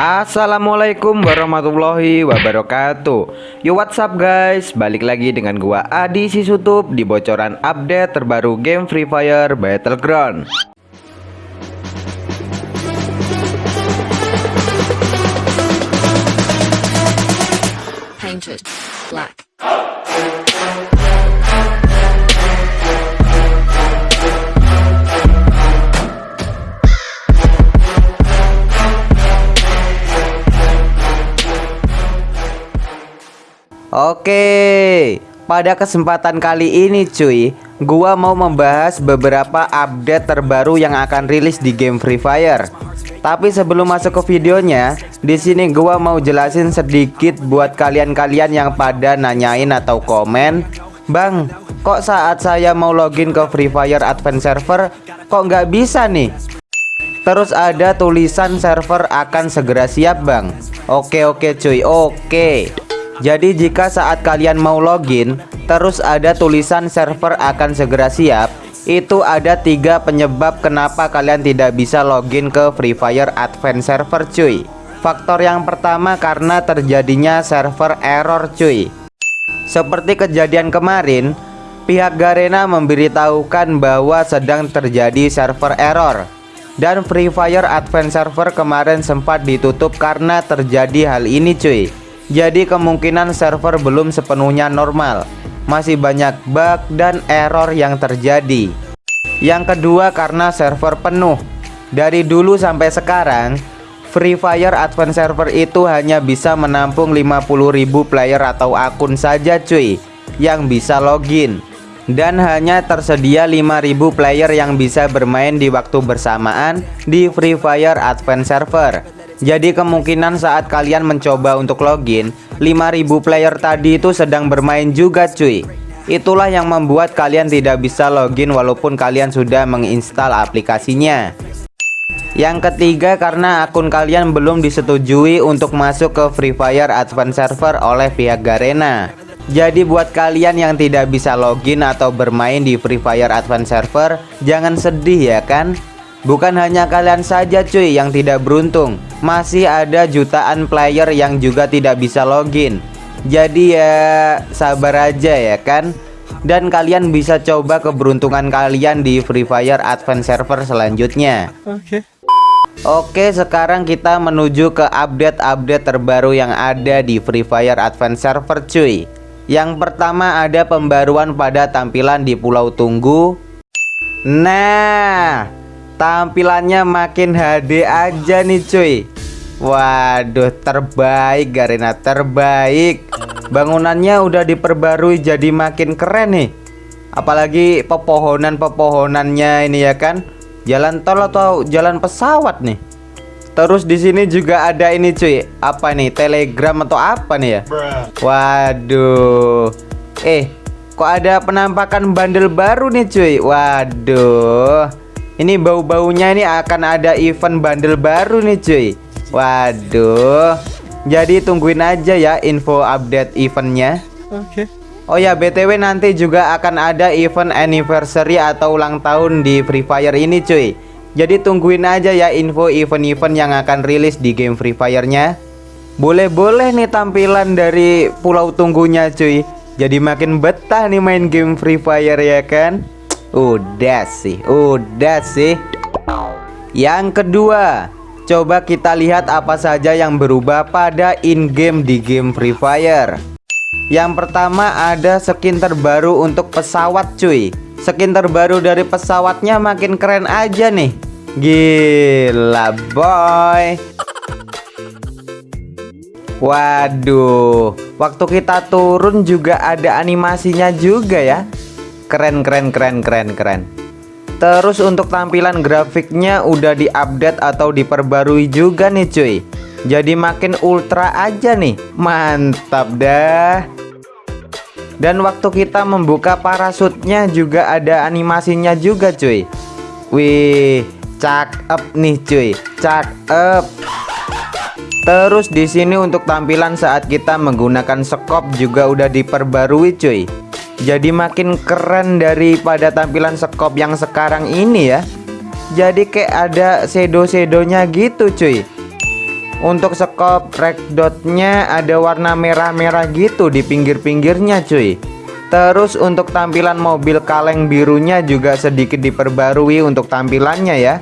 Assalamualaikum warahmatullahi wabarakatuh. Yo what's up guys? Balik lagi dengan gua Adi Sisutup Di bocoran update terbaru game Free Fire Battleground. Painted black. Oke Pada kesempatan kali ini cuy Gua mau membahas beberapa update terbaru yang akan rilis di game Free Fire. Tapi sebelum masuk ke videonya di sini gua mau jelasin sedikit buat kalian-kalian yang pada nanyain atau komen Bang, kok saat saya mau login ke Free Fire Advance Server Kok nggak bisa nih? Terus ada tulisan server akan segera siap bang. Oke oke cuy oke jadi jika saat kalian mau login Terus ada tulisan server akan segera siap Itu ada tiga penyebab kenapa kalian tidak bisa login ke Free Fire Advance Server cuy. Faktor yang pertama karena terjadinya server error cuy. Seperti kejadian kemarin Pihak Garena memberitahukan bahwa sedang terjadi server error. Dan Free Fire Advance Server kemarin sempat ditutup karena terjadi hal ini cuy jadi kemungkinan server belum sepenuhnya normal. Masih banyak bug dan error yang terjadi. Yang kedua karena server penuh. Dari dulu sampai sekarang Free Fire Advance Server itu hanya bisa menampung 50.000 player atau akun saja cuy Yang bisa login. Dan hanya tersedia 5000 player yang bisa bermain di waktu bersamaan di Free Fire Advance Server jadi kemungkinan saat kalian mencoba untuk login 5000 player tadi itu sedang bermain juga cuy. Itulah yang membuat kalian tidak bisa login walaupun kalian sudah menginstal aplikasinya. Yang ketiga karena akun kalian belum disetujui untuk masuk ke Free Fire Advance Server oleh pihak Garena. Jadi buat kalian yang tidak bisa login atau bermain di Free Fire Advance Server Jangan sedih ya kan Bukan hanya kalian saja cuy yang tidak beruntung. Masih ada jutaan player yang juga tidak bisa login. Jadi ya sabar aja ya kan? Dan kalian bisa coba keberuntungan kalian di Free Fire Advance Server selanjutnya. Oke. Okay. Oke sekarang kita menuju ke update-update terbaru yang ada di Free Fire Advance Server cuy. Yang pertama ada pembaruan pada tampilan di Pulau Tunggu. Nah Tampilannya makin HD aja nih cuy. Waduh terbaik Garena terbaik. Bangunannya udah diperbarui jadi makin keren nih. Apalagi pepohonan-pepohonannya ini ya kan. Jalan tol atau jalan pesawat nih. Terus di sini juga ada ini cuy. Apa nih? Telegram atau apa nih ya? Waduh. Eh kok ada penampakan bandel baru nih cuy? Waduh ini bau-baunya ini akan ada event bundle baru nih cuy. Waduh. Jadi tungguin aja ya info update eventnya. Oke. Okay. Oh ya BTW nanti juga akan ada event anniversary atau ulang tahun di Free Fire ini cuy. Jadi tungguin aja ya info event-event yang akan rilis di game Free Fire-nya. Boleh-boleh nih tampilan dari pulau tunggunya cuy. Jadi makin betah nih main game Free Fire ya kan Udah sih, udah sih. Yang kedua, coba kita lihat apa saja yang berubah pada in-game di game Free Fire. Yang pertama ada skin terbaru untuk pesawat cuy. Skin terbaru dari pesawatnya makin keren aja nih. Gila boy. Waduh, waktu kita turun juga ada animasinya juga ya keren keren keren keren keren. Terus untuk tampilan grafiknya udah diupdate atau diperbarui juga nih cuy. Jadi makin ultra aja nih. Mantap dah. Dan waktu kita membuka parasutnya juga ada animasinya juga cuy. Wih cakep nih cuy. Cakep Terus di sini untuk tampilan saat kita menggunakan skop juga udah diperbarui cuy jadi makin keren daripada tampilan skop yang sekarang ini ya. Jadi kayak ada shadow-shadownya gitu cuy. Untuk skop red dotnya ada warna merah-merah gitu di pinggir-pinggirnya cuy. Terus untuk tampilan mobil kaleng birunya juga sedikit diperbarui untuk tampilannya ya.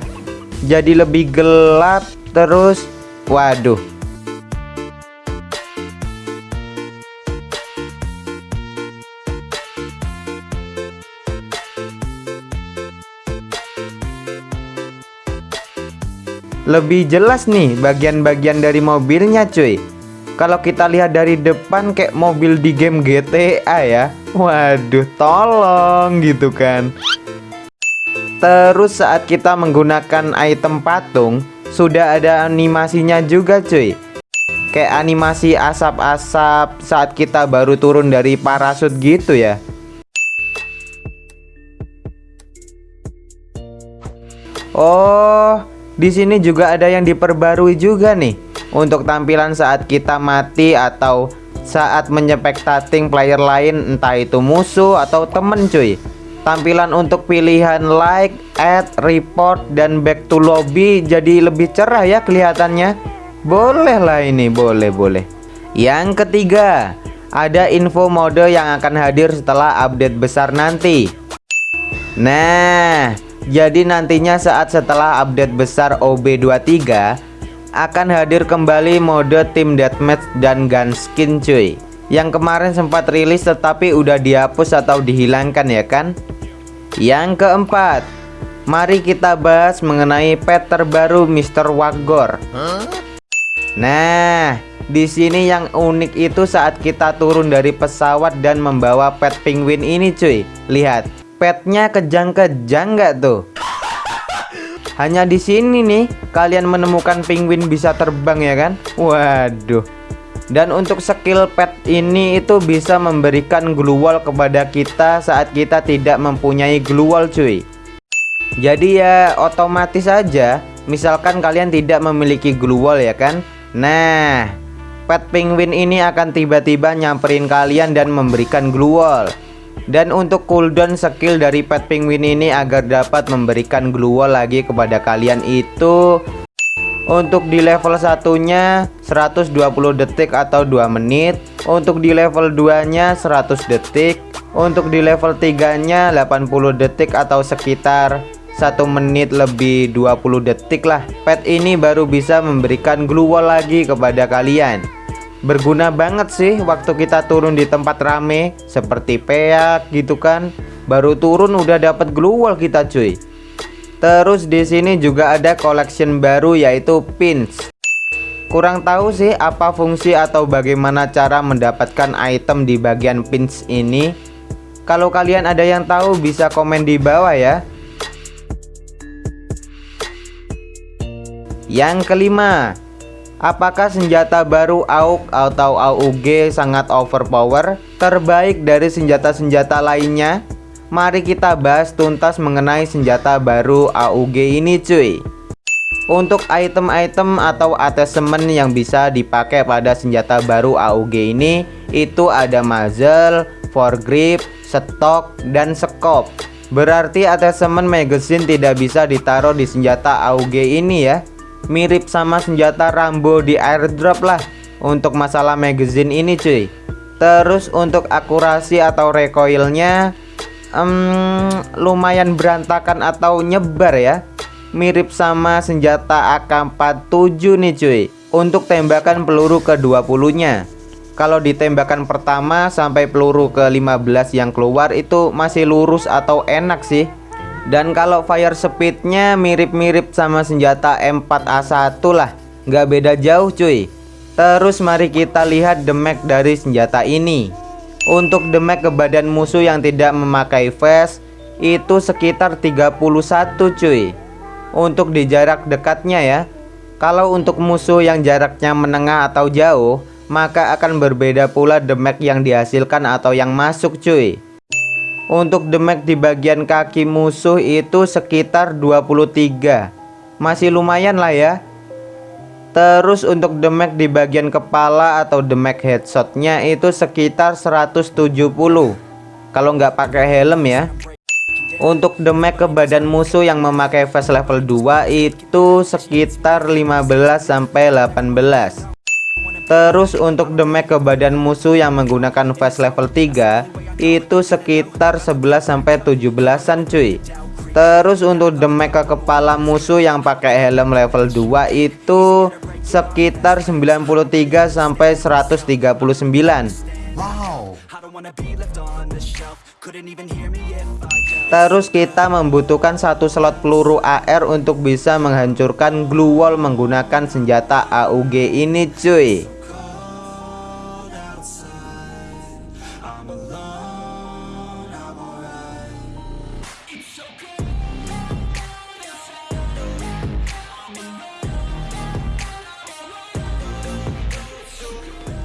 Jadi lebih gelap terus waduh Lebih jelas nih bagian-bagian dari mobilnya cuy. Kalau kita lihat dari depan kayak mobil di game GTA ya. Waduh tolong gitu kan. Terus saat kita menggunakan item patung Sudah ada animasinya juga cuy. Kayak animasi asap-asap saat kita baru turun dari parasut gitu ya. Oh di sini juga ada yang diperbarui juga nih untuk tampilan saat kita mati atau saat menyepektating player lain entah itu musuh atau temen cuy. Tampilan untuk pilihan like, add, report, dan back to lobby jadi lebih cerah ya kelihatannya. Boleh lah ini, boleh boleh. Yang ketiga, ada info mode yang akan hadir setelah update besar nanti. Nah, jadi nantinya saat setelah update besar OB23 akan hadir kembali mode tim deathmatch dan gun skin cuy. Yang kemarin sempat rilis tetapi udah dihapus atau dihilangkan ya kan? Yang keempat Mari kita bahas mengenai pet terbaru Mr. Wagor. Nah di sini yang unik itu saat kita turun dari pesawat dan membawa pet penguin ini cuy. Lihat petnya kejang-kejang nggak tuh? Hanya di sini nih kalian menemukan penguin bisa terbang ya kan? Waduh. Dan untuk skill pet ini itu bisa memberikan glue kepada kita saat kita tidak mempunyai glue cuy. Jadi ya otomatis saja misalkan kalian tidak memiliki glue ya kan? Nah, pet penguin ini akan tiba-tiba nyamperin kalian dan memberikan glue. Dan untuk cooldown skill dari pet penguin ini agar dapat memberikan glue wall lagi kepada kalian itu untuk di level satunya 120 detik atau 2 menit Untuk di level 2 nya 100 detik Untuk di level 3 nya 80 detik atau sekitar 1 menit lebih 20 detik lah. Pet ini baru bisa memberikan glue wall lagi kepada kalian berguna banget sih waktu kita turun di tempat rame seperti peak gitu kan. Baru turun udah dapat glue wall kita cuy. Terus di sini juga ada collection baru yaitu pins. Kurang tahu sih apa fungsi atau bagaimana cara mendapatkan item di bagian pins ini. Kalau kalian ada yang tahu bisa komen di bawah ya. Yang kelima Apakah senjata baru AUG atau AUG sangat overpower? Terbaik dari senjata-senjata lainnya? Mari kita bahas tuntas mengenai senjata baru AUG ini cuy. Untuk item-item atau attachment yang bisa dipakai pada senjata baru AUG ini Itu ada muzzle, foregrip, stok, dan scope Berarti attachment magazine tidak bisa ditaruh di senjata AUG ini ya mirip sama senjata Rambo di airdrop lah. Untuk masalah magazine ini cuy. Terus untuk akurasi atau recoilnya um, lumayan berantakan atau nyebar ya. Mirip sama senjata AK47 nih cuy. Untuk tembakan peluru ke-20 nya kalau ditembakan pertama sampai peluru ke-15 yang keluar itu masih lurus atau enak sih dan kalau fire speednya mirip-mirip sama senjata M4A1 lah. Nggak beda jauh cuy. Terus mari kita lihat damage dari senjata ini. Untuk damage ke badan musuh yang tidak memakai vest Itu sekitar 31 cuy. Untuk di jarak dekatnya ya. Kalau untuk musuh yang jaraknya menengah atau jauh Maka akan berbeda pula damage yang dihasilkan atau yang masuk cuy untuk damage di bagian kaki musuh itu sekitar 23 Masih lumayan lah ya. Terus untuk damage di bagian kepala atau damage headshotnya itu sekitar 170 Kalau nggak pakai helm ya. Untuk damage ke badan musuh yang memakai fast level 2 itu sekitar 15 sampai 18 Terus untuk damage ke badan musuh yang menggunakan fast level 3 itu sekitar 11 sampai 17-an cuy. Terus untuk damage ke kepala musuh yang pakai helm level 2 itu sekitar 93 sampai 139. Wow. Terus kita membutuhkan satu slot peluru AR untuk bisa menghancurkan glue wall menggunakan senjata AUG ini cuy.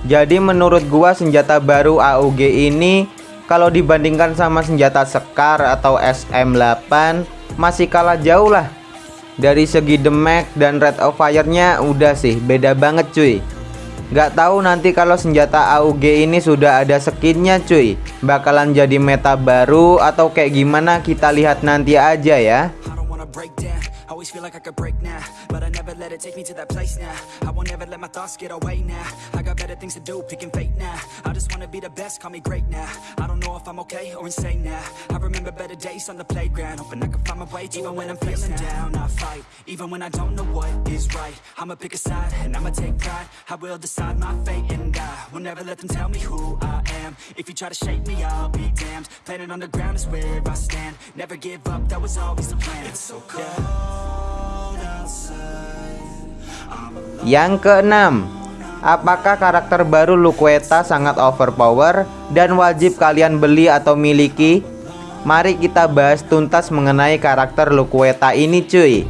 Jadi menurut gua senjata baru AUG ini kalau dibandingkan sama senjata Sekar atau SM8 masih kalah jauh lah. Dari segi damage dan rate of fire-nya udah sih beda banget cuy. Gak tahu nanti kalau senjata AUG ini sudah ada skinnya cuy Bakalan jadi meta baru atau kayak gimana kita lihat nanti aja ya Always feel like I could break now But I never let it take me to that place now. I won't ever let my thoughts get away now. I got better things to do, picking fate now. I just wanna be the best, call me great now. I don't know if I'm okay or insane now. I remember better days on the playground Hoping I can find my way even when I'm feeling down. I fight, even when I don't know what is right. I'ma pick a side and I'ma take pride. I will decide my fate and I will never let them tell me who I am. If you try to shake me, I'll be damned. Planet on the ground is where I stand. Never give up, that was always the plan. It's so cold. yeah. Yang keenam, apakah karakter baru Luqueta sangat overpower dan wajib kalian beli atau miliki? Mari kita bahas tuntas mengenai karakter Luqueta ini cuy.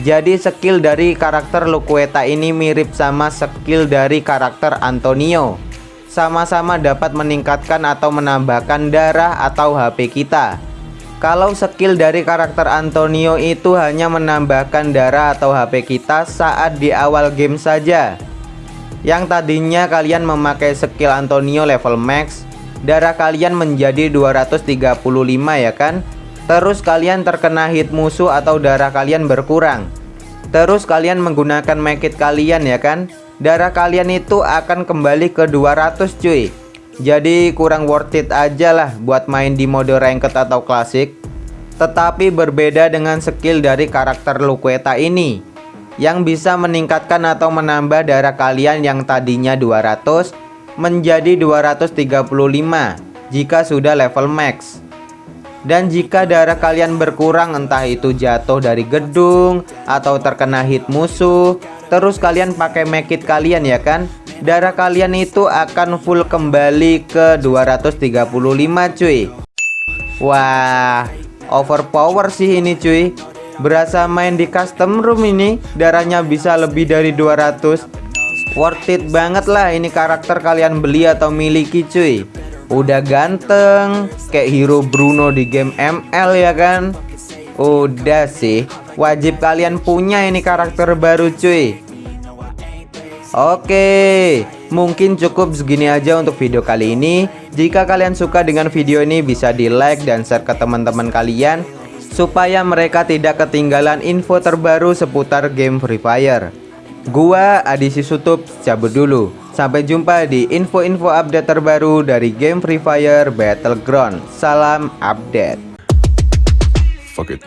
Jadi skill dari karakter Luqueta ini mirip sama skill dari karakter Antonio. Sama-sama dapat meningkatkan atau menambahkan darah atau HP kita. Kalau skill dari karakter Antonio itu hanya menambahkan darah atau HP kita saat di awal game saja. Yang tadinya kalian memakai skill Antonio level max Darah kalian menjadi 235 ya kan? Terus kalian terkena hit musuh atau darah kalian berkurang. Terus kalian menggunakan make kalian ya kan? Darah kalian itu akan kembali ke 200 cuy jadi kurang worth it aja lah buat main di mode ranked atau klasik. Tetapi berbeda dengan skill dari karakter Luqueta ini Yang bisa meningkatkan atau menambah darah kalian yang tadinya 200 Menjadi 235 Jika sudah level max. Dan jika darah kalian berkurang entah itu jatuh dari gedung Atau terkena hit musuh Terus kalian pakai mekit kalian ya kan darah kalian itu akan full kembali ke 235 cuy. Wah overpower sih ini cuy. Berasa main di custom room ini darahnya bisa lebih dari 200 Worth it banget lah ini karakter kalian beli atau miliki cuy. Udah ganteng kayak hero Bruno di game ML ya kan? Udah sih wajib kalian punya ini karakter baru cuy Oke, mungkin cukup segini aja untuk video kali ini. Jika kalian suka dengan video ini bisa di like dan share ke teman-teman kalian supaya mereka tidak ketinggalan info terbaru seputar game Free Fire. Gua Adisi Sutup cabut dulu. Sampai jumpa di info-info update terbaru dari game Free Fire Battleground. Salam update. Fuck it.